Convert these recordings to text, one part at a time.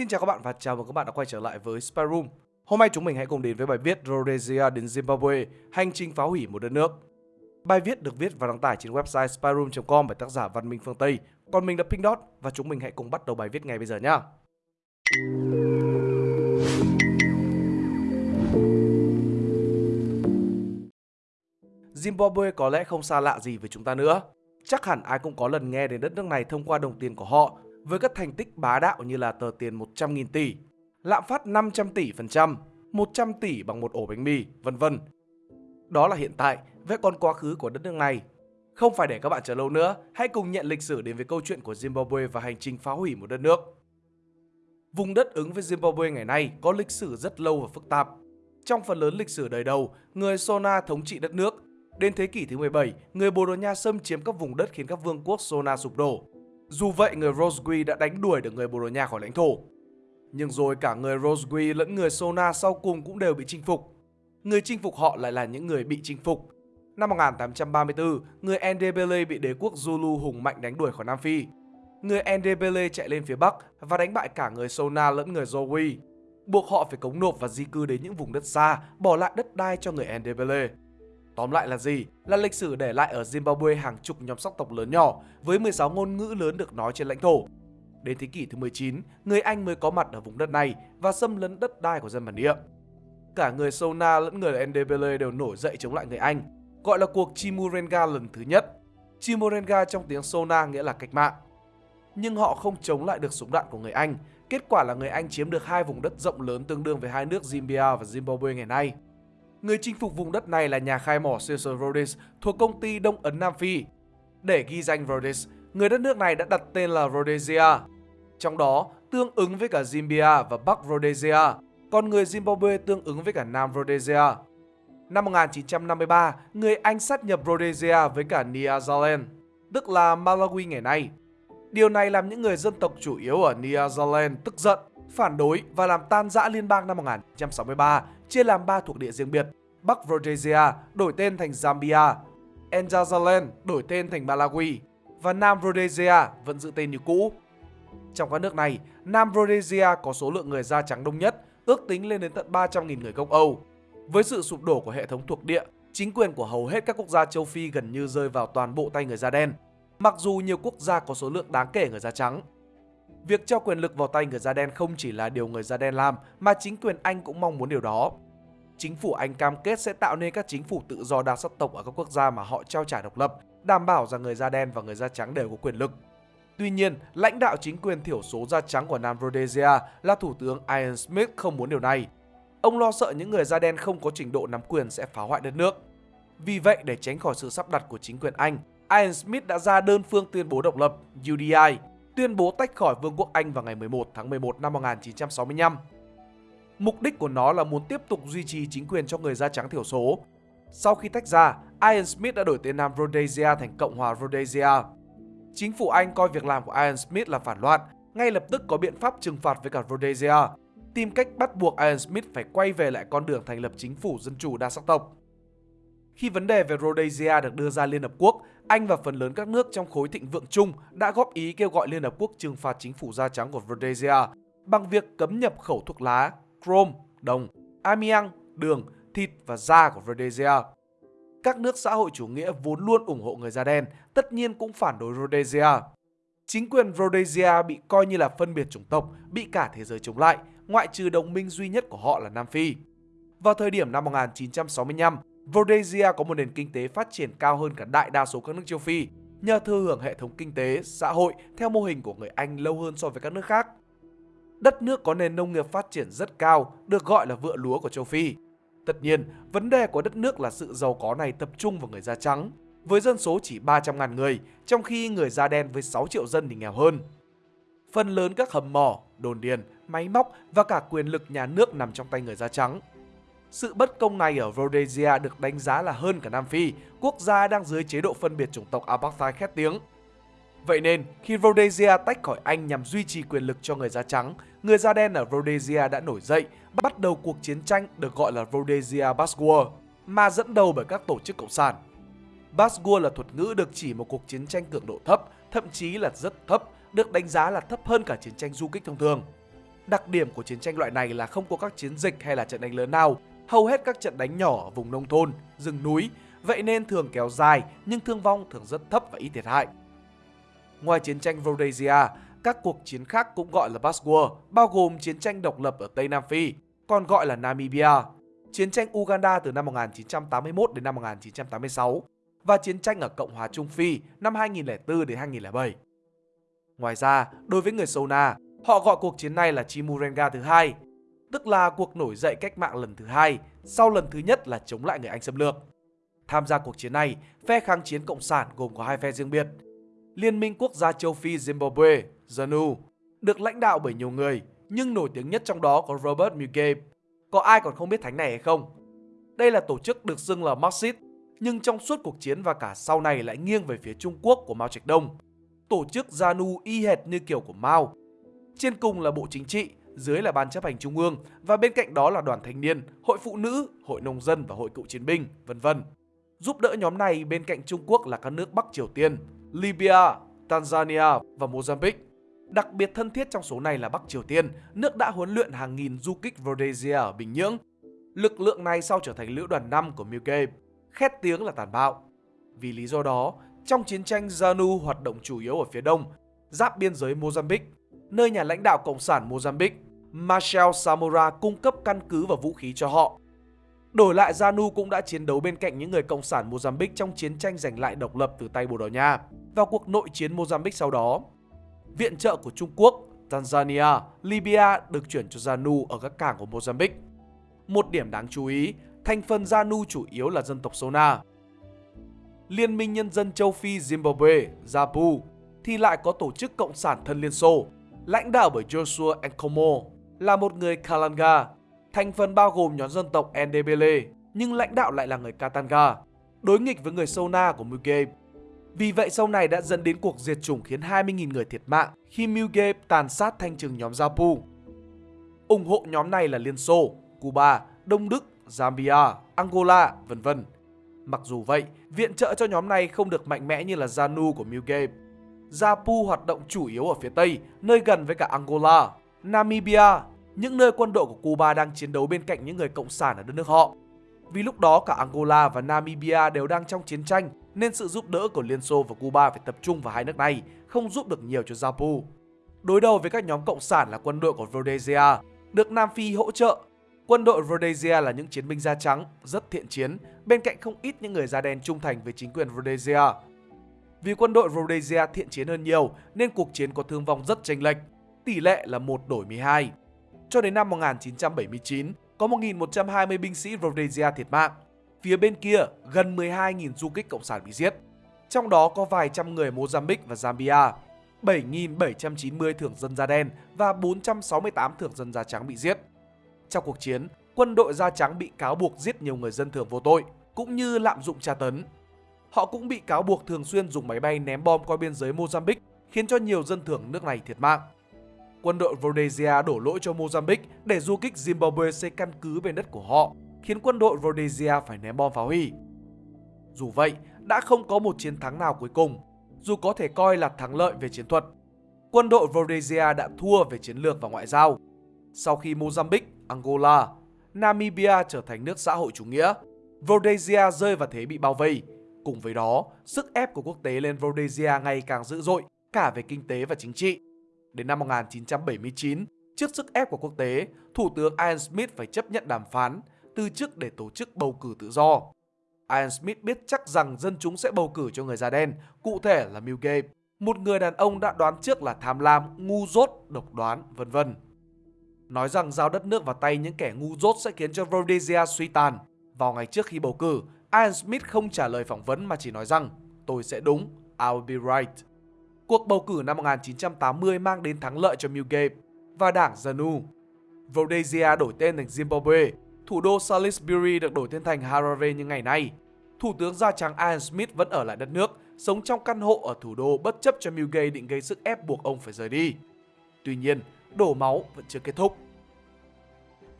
Xin chào các bạn và chào mừng các bạn đã quay trở lại với Spy Room. Hôm nay chúng mình hãy cùng đến với bài viết Rhodesia đến Zimbabwe, hành trình phá hủy một đất nước. Bài viết được viết và đăng tải trên website spyroom.com bởi tác giả Văn Minh Phương Tây. Còn mình là Pink Dot và chúng mình hãy cùng bắt đầu bài viết ngay bây giờ nhé. Zimbabwe có lẽ không xa lạ gì với chúng ta nữa. Chắc hẳn ai cũng có lần nghe đến đất nước này thông qua đồng tiền của họ với các thành tích bá đạo như là tờ tiền 100.000 tỷ, lạm phát 500 tỷ phần trăm, 100 tỷ bằng một ổ bánh mì, vân vân. Đó là hiện tại, vậy còn quá khứ của đất nước này. Không phải để các bạn chờ lâu nữa, hãy cùng nhận lịch sử đến với câu chuyện của Zimbabwe và hành trình phá hủy một đất nước. Vùng đất ứng với Zimbabwe ngày nay có lịch sử rất lâu và phức tạp. Trong phần lớn lịch sử đời đầu, người Sona thống trị đất nước. Đến thế kỷ thứ 17, người Bồ Đào Nha xâm chiếm các vùng đất khiến các vương quốc Sona sụp đổ. Dù vậy, người Rosgui đã đánh đuổi được người Bồ Đào Nha khỏi lãnh thổ. Nhưng rồi cả người Rosgui lẫn người Sona sau cùng cũng đều bị chinh phục. Người chinh phục họ lại là những người bị chinh phục. Năm 1834, người Ndebele bị đế quốc Zulu hùng mạnh đánh đuổi khỏi Nam Phi. Người Ndebele chạy lên phía Bắc và đánh bại cả người Sona lẫn người Zowie, buộc họ phải cống nộp và di cư đến những vùng đất xa, bỏ lại đất đai cho người Ndebele. Tóm lại là gì? Là lịch sử để lại ở Zimbabwe hàng chục nhóm sắc tộc lớn nhỏ với 16 ngôn ngữ lớn được nói trên lãnh thổ. Đến thế kỷ thứ 19, người Anh mới có mặt ở vùng đất này và xâm lấn đất đai của dân bản địa. Cả người Sona lẫn người Ndebele đều nổi dậy chống lại người Anh, gọi là cuộc Chimurenga lần thứ nhất. Chimurenga trong tiếng Sona nghĩa là cách mạng. Nhưng họ không chống lại được súng đạn của người Anh. Kết quả là người Anh chiếm được hai vùng đất rộng lớn tương đương với hai nước Zambia và Zimbabwe ngày nay. Người chinh phục vùng đất này là nhà khai mỏ Cecil Rhodes thuộc công ty Đông Ấn Nam Phi. Để ghi danh Rhodes, người đất nước này đã đặt tên là Rhodesia. Trong đó, tương ứng với cả Zimbia và Bắc Rhodesia, còn người Zimbabwe tương ứng với cả Nam Rhodesia. Năm 1953, người Anh sát nhập Rhodesia với cả Nyasaland, tức là Malawi ngày nay. Điều này làm những người dân tộc chủ yếu ở Nyasaland tức giận, phản đối và làm tan rã liên bang năm 1963 chia làm 3 thuộc địa riêng biệt. Bắc Rhodesia đổi tên thành Zambia, Nyasaland đổi tên thành Malawi và Nam Rhodesia vẫn giữ tên như cũ. Trong các nước này, Nam Rhodesia có số lượng người da trắng đông nhất, ước tính lên đến tận 300.000 người gốc Âu. Với sự sụp đổ của hệ thống thuộc địa, chính quyền của hầu hết các quốc gia châu Phi gần như rơi vào toàn bộ tay người da đen, mặc dù nhiều quốc gia có số lượng đáng kể người da trắng. Việc cho quyền lực vào tay người da đen không chỉ là điều người da đen làm mà chính quyền Anh cũng mong muốn điều đó. Chính phủ Anh cam kết sẽ tạo nên các chính phủ tự do đa sắc tộc ở các quốc gia mà họ trao trả độc lập, đảm bảo rằng người da đen và người da trắng đều có quyền lực. Tuy nhiên, lãnh đạo chính quyền thiểu số da trắng của Nam Rhodesia là Thủ tướng Ian Smith không muốn điều này. Ông lo sợ những người da đen không có trình độ nắm quyền sẽ phá hoại đất nước. Vì vậy, để tránh khỏi sự sắp đặt của chính quyền Anh, Ian Smith đã ra đơn phương tuyên bố độc lập UDI tuyên bố tách khỏi Vương quốc Anh vào ngày 11 tháng 11 năm 1965. Mục đích của nó là muốn tiếp tục duy trì chính quyền cho người da trắng thiểu số. Sau khi tách ra, Ian Smith đã đổi tên Nam Rhodesia thành Cộng hòa Rhodesia. Chính phủ Anh coi việc làm của Ian Smith là phản loạn, ngay lập tức có biện pháp trừng phạt với cả Rhodesia, tìm cách bắt buộc Ian Smith phải quay về lại con đường thành lập chính phủ dân chủ đa sắc tộc. Khi vấn đề về Rhodesia được đưa ra Liên Hợp Quốc, anh và phần lớn các nước trong khối thịnh vượng chung đã góp ý kêu gọi Liên Hợp Quốc trừng phạt chính phủ da trắng của Rhodesia bằng việc cấm nhập khẩu thuốc lá, chrome, đồng, amiang, đường, thịt và da của Rhodesia. Các nước xã hội chủ nghĩa vốn luôn ủng hộ người da đen, tất nhiên cũng phản đối Rhodesia. Chính quyền Rhodesia bị coi như là phân biệt chủng tộc, bị cả thế giới chống lại, ngoại trừ đồng minh duy nhất của họ là Nam Phi. Vào thời điểm năm 1965, Rhodesia có một nền kinh tế phát triển cao hơn cả đại đa số các nước châu Phi, nhờ thừa hưởng hệ thống kinh tế, xã hội theo mô hình của người Anh lâu hơn so với các nước khác. Đất nước có nền nông nghiệp phát triển rất cao, được gọi là vựa lúa của châu Phi. Tất nhiên, vấn đề của đất nước là sự giàu có này tập trung vào người da trắng, với dân số chỉ 300.000 người, trong khi người da đen với 6 triệu dân thì nghèo hơn. Phần lớn các hầm mỏ, đồn điền, máy móc và cả quyền lực nhà nước nằm trong tay người da trắng. Sự bất công này ở Rhodesia được đánh giá là hơn cả Nam Phi, quốc gia đang dưới chế độ phân biệt chủng tộc apartheid khét tiếng. Vậy nên, khi Rhodesia tách khỏi Anh nhằm duy trì quyền lực cho người da trắng, người da đen ở Rhodesia đã nổi dậy, bắt đầu cuộc chiến tranh được gọi là Rhodesia Basque, mà dẫn đầu bởi các tổ chức cộng sản. Basque là thuật ngữ được chỉ một cuộc chiến tranh cường độ thấp, thậm chí là rất thấp, được đánh giá là thấp hơn cả chiến tranh du kích thông thường. Đặc điểm của chiến tranh loại này là không có các chiến dịch hay là trận đánh lớn nào, hầu hết các trận đánh nhỏ ở vùng nông thôn, rừng núi, vậy nên thường kéo dài nhưng thương vong thường rất thấp và ít thiệt hại. Ngoài chiến tranh Rhodesia, các cuộc chiến khác cũng gọi là Basque War, bao gồm chiến tranh độc lập ở Tây Nam Phi, còn gọi là Namibia, chiến tranh Uganda từ năm 1981 đến năm 1986 và chiến tranh ở Cộng hòa Trung Phi năm 2004 đến 2007. Ngoài ra, đối với người Sona, họ gọi cuộc chiến này là Chimurenga thứ hai, tức là cuộc nổi dậy cách mạng lần thứ hai, sau lần thứ nhất là chống lại người Anh xâm lược. Tham gia cuộc chiến này, phe kháng chiến cộng sản gồm có hai phe riêng biệt. Liên minh quốc gia châu Phi Zimbabwe, ZANU, được lãnh đạo bởi nhiều người, nhưng nổi tiếng nhất trong đó có Robert Mugabe. Có ai còn không biết thánh này hay không? Đây là tổ chức được xưng là Marxist, nhưng trong suốt cuộc chiến và cả sau này lại nghiêng về phía Trung Quốc của Mao Trạch Đông. Tổ chức ZANU y hệt như kiểu của Mao. Trên cùng là Bộ Chính trị, dưới là Ban chấp hành Trung ương và bên cạnh đó là đoàn thanh niên, hội phụ nữ, hội nông dân và hội cựu chiến binh, vân vân. Giúp đỡ nhóm này bên cạnh Trung Quốc là các nước Bắc Triều Tiên, Libya, Tanzania và Mozambique. Đặc biệt thân thiết trong số này là Bắc Triều Tiên, nước đã huấn luyện hàng nghìn du kích Rhodesia ở Bình Nhưỡng. Lực lượng này sau trở thành lữ đoàn 5 của Milke, khét tiếng là tàn bạo. Vì lý do đó, trong chiến tranh ZANU hoạt động chủ yếu ở phía đông, giáp biên giới Mozambique, nơi nhà lãnh đạo Cộng sản Mozambique, Marshall Samora cung cấp căn cứ và vũ khí cho họ. Đổi lại ZANU cũng đã chiến đấu bên cạnh những người Cộng sản Mozambique trong chiến tranh giành lại độc lập từ tay Bồ Đào Nha và cuộc nội chiến Mozambique sau đó. Viện trợ của Trung Quốc, Tanzania, Libya được chuyển cho ZANU ở các cảng của Mozambique. Một điểm đáng chú ý, thành phần ZANU chủ yếu là dân tộc Sona. Liên minh Nhân dân châu Phi Zimbabwe, ZAPU, thì lại có tổ chức Cộng sản thân Liên Xô, lãnh đạo bởi Joshua Nkomo, là một người Kalanga, thành phần bao gồm nhóm dân tộc Ndebele, nhưng lãnh đạo lại là người Katanga, đối nghịch với người Sona của Mugabe. Vì vậy sau này đã dẫn đến cuộc diệt chủng khiến 20.000 người thiệt mạng khi Mugabe tàn sát thanh trừng nhóm Zapu. ủng hộ nhóm này là Liên Xô, Cuba, Đông Đức, Zambia, Angola, vân vân. Mặc dù vậy, viện trợ cho nhóm này không được mạnh mẽ như là ZANU của Mugabe. Zapu hoạt động chủ yếu ở phía Tây, nơi gần với cả Angola, Namibia, những nơi quân đội của Cuba đang chiến đấu bên cạnh những người cộng sản ở đất nước họ. Vì lúc đó cả Angola và Namibia đều đang trong chiến tranh nên sự giúp đỡ của Liên Xô và Cuba phải tập trung vào hai nước này, không giúp được nhiều cho Zapu. Đối đầu với các nhóm cộng sản là quân đội của Rhodesia, được Nam Phi hỗ trợ. Quân đội Rhodesia là những chiến binh da trắng, rất thiện chiến, bên cạnh không ít những người da đen trung thành với chính quyền Rhodesia. Vì quân đội Rhodesia thiện chiến hơn nhiều nên cuộc chiến có thương vong rất chênh lệch, tỷ lệ là 1 đổi 12. Cho đến năm 1979, có 1.120 binh sĩ Rhodesia thiệt mạng. Phía bên kia, gần 12.000 du kích cộng sản bị giết. Trong đó có vài trăm người Mozambique và Zambia, 7.790 thường dân da đen và 468 thường dân da trắng bị giết. Trong cuộc chiến, quân đội da trắng bị cáo buộc giết nhiều người dân thường vô tội, cũng như lạm dụng tra tấn. Họ cũng bị cáo buộc thường xuyên dùng máy bay ném bom qua biên giới Mozambique, khiến cho nhiều dân thường nước này thiệt mạng. Quân đội Rhodesia đổ lỗi cho Mozambique để du kích Zimbabwe xây căn cứ bên đất của họ, khiến quân đội Rhodesia phải ném bom phá hủy. Dù vậy, đã không có một chiến thắng nào cuối cùng, dù có thể coi là thắng lợi về chiến thuật. Quân đội Rhodesia đã thua về chiến lược và ngoại giao. Sau khi Mozambique, Angola, Namibia trở thành nước xã hội chủ nghĩa, Rhodesia rơi vào thế bị bao vây. Cùng với đó, sức ép của quốc tế lên Rhodesia ngày càng dữ dội, cả về kinh tế và chính trị. Đến năm 1979, trước sức ép của quốc tế, Thủ tướng Ian Smith phải chấp nhận đàm phán, từ chức để tổ chức bầu cử tự do. Ian Smith biết chắc rằng dân chúng sẽ bầu cử cho người da đen, cụ thể là Mugabe, một người đàn ông đã đoán trước là tham lam, ngu dốt, độc đoán, vân vân. Nói rằng giao đất nước vào tay những kẻ ngu dốt sẽ khiến cho Rhodesia suy tàn. Vào ngày trước khi bầu cử, Ian Smith không trả lời phỏng vấn mà chỉ nói rằng tôi sẽ đúng, I'll be right. Cuộc bầu cử năm 1980 mang đến thắng lợi cho Mugabe và đảng ZANU. Rhodesia đổi tên thành Zimbabwe, thủ đô Salisbury được đổi tên thành Harare như ngày nay. Thủ tướng da trắng Ian Smith vẫn ở lại đất nước, sống trong căn hộ ở thủ đô bất chấp cho Mugabe định gây sức ép buộc ông phải rời đi. Tuy nhiên, đổ máu vẫn chưa kết thúc.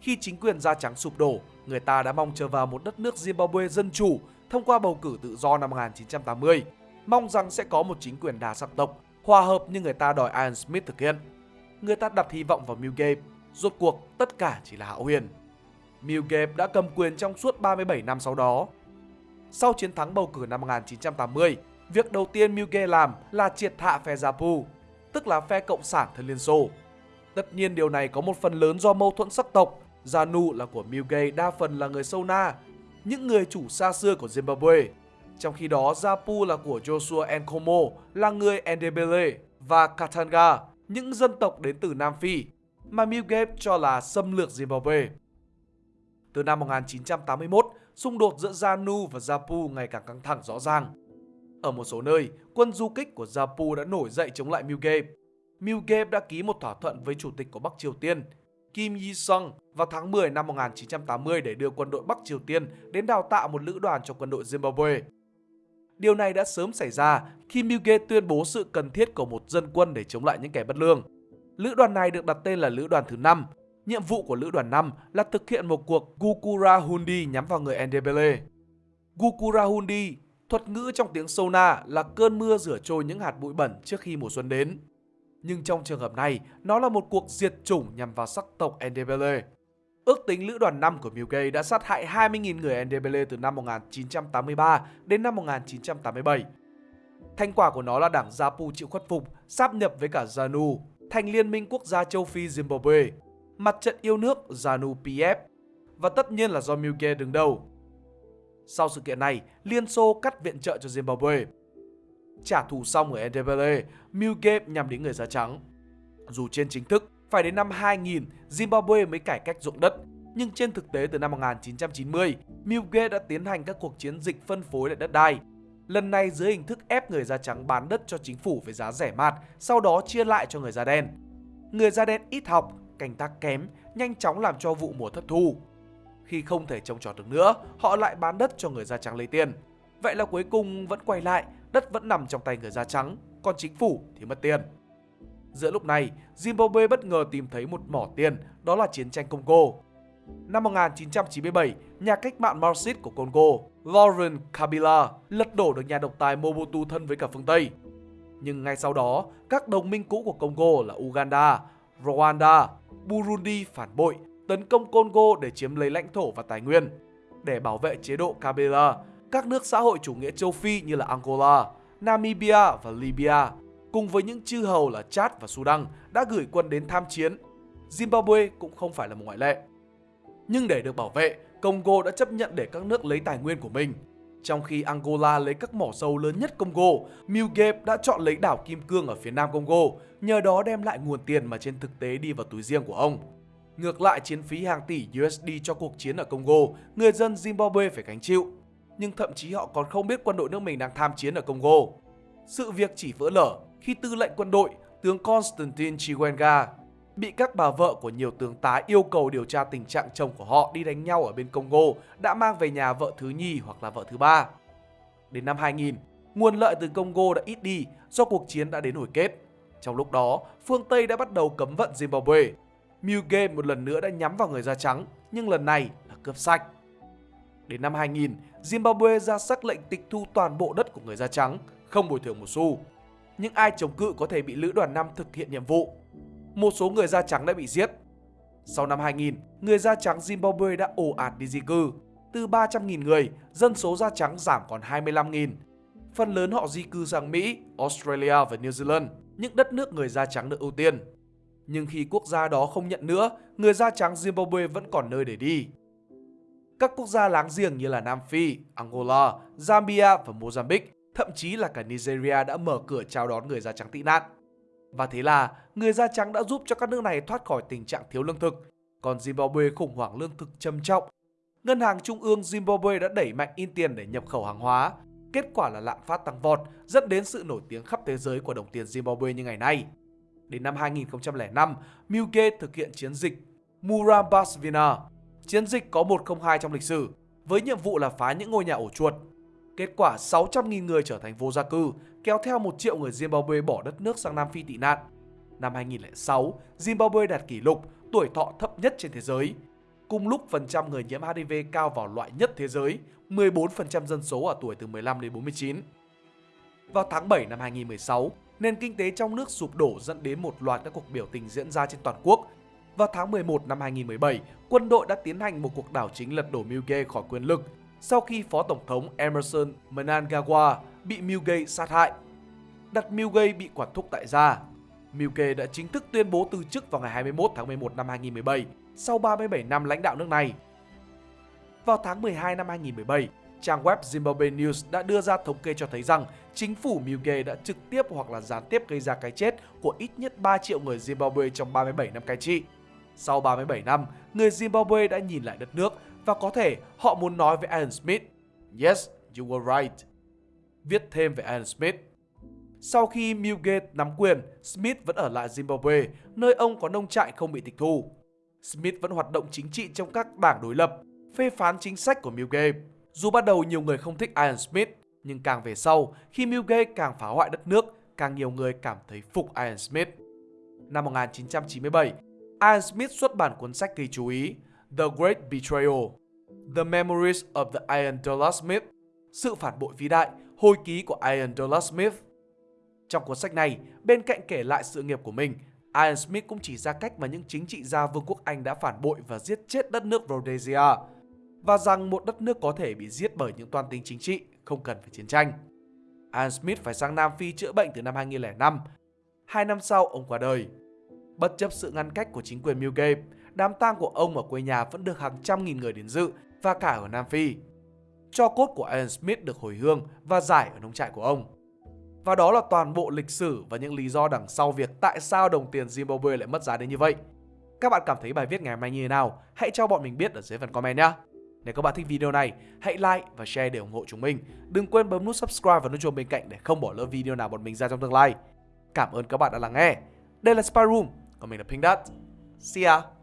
Khi chính quyền da trắng sụp đổ, người ta đã mong chờ vào một đất nước Zimbabwe dân chủ thông qua bầu cử tự do năm 1980 mong rằng sẽ có một chính quyền đa sắc tộc, hòa hợp như người ta đòi Ian Smith thực hiện. Người ta đặt hy vọng vào Mugabe, Rốt cuộc, tất cả chỉ là hão huyền. Milgate đã cầm quyền trong suốt 37 năm sau đó. Sau chiến thắng bầu cử năm 1980, việc đầu tiên Milgate làm là triệt hạ phe Japu, tức là phe Cộng sản thân Liên Xô. Tất nhiên điều này có một phần lớn do mâu thuẫn sắc tộc. Zanu là của Milgate đa phần là người Sona, những người chủ xa xưa của Zimbabwe. Trong khi đó, Zapu là của Joshua Nkomo, là người Ndebele và Katanga, những dân tộc đến từ Nam Phi, mà Mugabe cho là xâm lược Zimbabwe. Từ năm 1981, xung đột giữa Zanu và Zapu ngày càng căng thẳng rõ ràng. Ở một số nơi, quân du kích của Zapu đã nổi dậy chống lại Mugabe. Mugabe đã ký một thỏa thuận với chủ tịch của Bắc Triều Tiên, Kim Yi-sung vào tháng 10 năm 1980 để đưa quân đội Bắc Triều Tiên đến đào tạo một lữ đoàn cho quân đội Zimbabwe. Điều này đã sớm xảy ra khi Milgate tuyên bố sự cần thiết của một dân quân để chống lại những kẻ bất lương. Lữ đoàn này được đặt tên là Lữ đoàn thứ 5. Nhiệm vụ của Lữ đoàn 5 là thực hiện một cuộc Gukura Hundi nhắm vào người Ndebele. Gukura Hundi, thuật ngữ trong tiếng Sona là cơn mưa rửa trôi những hạt bụi bẩn trước khi mùa xuân đến. Nhưng trong trường hợp này, nó là một cuộc diệt chủng nhằm vào sắc tộc Ndebele. Ước tính lữ đoàn 5 của Milgate đã sát hại 20.000 người Ndebele từ năm 1983 đến năm 1987. Thành quả của nó là đảng Zapu chịu khuất phục, sáp nhập với cả ZANU, thành Liên minh quốc gia châu Phi Zimbabwe, mặt trận yêu nước ZANU PF, và tất nhiên là do Milgate đứng đầu. Sau sự kiện này, Liên Xô cắt viện trợ cho Zimbabwe. Trả thù xong ở Ndebele, Milgate nhằm đến người da trắng. Dù trên chính thức, phải đến năm 2000 Zimbabwe mới cải cách ruộng đất, nhưng trên thực tế từ năm 1990, Mugabe đã tiến hành các cuộc chiến dịch phân phối lại đất đai. Lần này dưới hình thức ép người da trắng bán đất cho chính phủ với giá rẻ mạt, sau đó chia lại cho người da đen. Người da đen ít học, canh tác kém, nhanh chóng làm cho vụ mùa thất thu. Khi không thể trồng trọt được nữa, họ lại bán đất cho người da trắng lấy tiền. Vậy là cuối cùng vẫn quay lại, đất vẫn nằm trong tay người da trắng, còn chính phủ thì mất tiền. Giữa lúc này, Zimbabwe bất ngờ tìm thấy một mỏ tiền, đó là chiến tranh Congo. Năm 1997, nhà cách mạng Marxist của Congo, Laurent Kabila, lật đổ được nhà độc tài Mobutu thân với cả phương Tây. Nhưng ngay sau đó, các đồng minh cũ của Congo là Uganda, Rwanda, Burundi phản bội, tấn công Congo để chiếm lấy lãnh thổ và tài nguyên. Để bảo vệ chế độ Kabila, các nước xã hội chủ nghĩa châu Phi như là Angola, Namibia và Libya cùng với những chư hầu là Chad và Sudan đã gửi quân đến tham chiến. Zimbabwe cũng không phải là một ngoại lệ. Nhưng để được bảo vệ, Congo đã chấp nhận để các nước lấy tài nguyên của mình. Trong khi Angola lấy các mỏ dầu lớn nhất Congo, Mugabe đã chọn lấy đảo Kim Cương ở phía nam Congo, nhờ đó đem lại nguồn tiền mà trên thực tế đi vào túi riêng của ông. Ngược lại chiến phí hàng tỷ USD cho cuộc chiến ở Congo, người dân Zimbabwe phải gánh chịu. Nhưng thậm chí họ còn không biết quân đội nước mình đang tham chiến ở Congo. Sự việc chỉ vỡ lở khi tư lệnh quân đội, tướng Constantine Chiwenga, bị các bà vợ của nhiều tướng tá yêu cầu điều tra tình trạng chồng của họ đi đánh nhau ở bên Congo đã mang về nhà vợ thứ nhì hoặc là vợ thứ ba. Đến năm 2000, nguồn lợi từ Congo đã ít đi do cuộc chiến đã đến hồi kết. Trong lúc đó, phương Tây đã bắt đầu cấm vận Zimbabwe. Mugabe một lần nữa đã nhắm vào người da trắng, nhưng lần này là cướp sạch. Đến năm 2000, Zimbabwe ra sắc lệnh tịch thu toàn bộ đất của người da trắng, không bồi thường một xu những ai chống cự có thể bị lữ đoàn 5 thực hiện nhiệm vụ. Một số người da trắng đã bị giết. Sau năm 2000, người da trắng Zimbabwe đã ồ ạt đi di cư. Từ 300.000 người, dân số da trắng giảm còn 25.000. Phần lớn họ di cư sang Mỹ, Australia và New Zealand, những đất nước người da trắng được ưu tiên. Nhưng khi quốc gia đó không nhận nữa, người da trắng Zimbabwe vẫn còn nơi để đi. Các quốc gia láng giềng như là Nam Phi, Angola, Zambia và Mozambique thậm chí là cả Nigeria đã mở cửa chào đón người da trắng tị nạn. Và thế là người da trắng đã giúp cho các nước này thoát khỏi tình trạng thiếu lương thực. Còn Zimbabwe khủng hoảng lương thực trầm trọng. Ngân hàng Trung ương Zimbabwe đã đẩy mạnh in tiền để nhập khẩu hàng hóa. Kết quả là lạm phát tăng vọt, dẫn đến sự nổi tiếng khắp thế giới của đồng tiền Zimbabwe như ngày nay. Đến năm 2005, Mugabe thực hiện chiến dịch Murambasvina. Chiến dịch có 102 trong lịch sử, với nhiệm vụ là phá những ngôi nhà ổ chuột Kết quả 600.000 người trở thành vô gia cư, kéo theo 1 triệu người Zimbabwe bỏ đất nước sang Nam Phi tị nạn. Năm 2006, Zimbabwe đạt kỷ lục tuổi thọ thấp nhất trên thế giới. Cùng lúc phần trăm người nhiễm HIV cao vào loại nhất thế giới, 14% dân số ở tuổi từ 15 đến 49. Vào tháng 7 năm 2016, nền kinh tế trong nước sụp đổ dẫn đến một loạt các cuộc biểu tình diễn ra trên toàn quốc. Vào tháng 11 năm 2017, quân đội đã tiến hành một cuộc đảo chính lật đổ Milgate khỏi quyền lực sau khi Phó Tổng thống Emerson Mnangagwa bị Milgay sát hại. Đặt Milgay bị quản thúc tại gia. Milgay đã chính thức tuyên bố từ chức vào ngày 21 tháng 11 năm 2017 sau 37 năm lãnh đạo nước này. Vào tháng 12 năm 2017, trang web Zimbabwe News đã đưa ra thống kê cho thấy rằng chính phủ Mugabe đã trực tiếp hoặc là gián tiếp gây ra cái chết của ít nhất 3 triệu người Zimbabwe trong 37 năm cai trị. Sau 37 năm, người Zimbabwe đã nhìn lại đất nước và có thể họ muốn nói với Alan Smith, Yes, you were right. Viết thêm về Alan Smith. Sau khi Mugabe nắm quyền, Smith vẫn ở lại Zimbabwe, nơi ông có nông trại không bị tịch thu. Smith vẫn hoạt động chính trị trong các đảng đối lập, phê phán chính sách của Mugabe. Dù ban đầu nhiều người không thích Alan Smith, nhưng càng về sau, khi Mugabe càng phá hoại đất nước, càng nhiều người cảm thấy phục Alan Smith. Năm 1997, Alan Smith xuất bản cuốn sách gây chú ý The Great Betrayal, The Memories of the Iron Dollar Smith, Sự phản bội vĩ đại, hồi ký của Iron Dollar Smith. Trong cuốn sách này, bên cạnh kể lại sự nghiệp của mình, Iron Smith cũng chỉ ra cách mà những chính trị gia Vương quốc Anh đã phản bội và giết chết đất nước Rhodesia, và rằng một đất nước có thể bị giết bởi những toan tính chính trị, không cần phải chiến tranh. Iron Smith phải sang Nam Phi chữa bệnh từ năm 2005. Hai năm sau, ông qua đời. Bất chấp sự ngăn cách của chính quyền Mugabe, đám tang của ông ở quê nhà vẫn được hàng trăm nghìn người đến dự và cả ở Nam Phi. Cho cốt của Alan Smith được hồi hương và giải ở nông trại của ông. Và đó là toàn bộ lịch sử và những lý do đằng sau việc tại sao đồng tiền Zimbabwe lại mất giá đến như vậy. Các bạn cảm thấy bài viết ngày hôm nay như thế nào? Hãy cho bọn mình biết ở dưới phần comment nhé. Nếu các bạn thích video này, hãy like và share để ủng hộ chúng mình. Đừng quên bấm nút subscribe và nút chuông bên cạnh để không bỏ lỡ video nào bọn mình ra trong tương lai. Cảm ơn các bạn đã lắng nghe. Đây là Spy Room, còn mình là Pink Dot. See ya!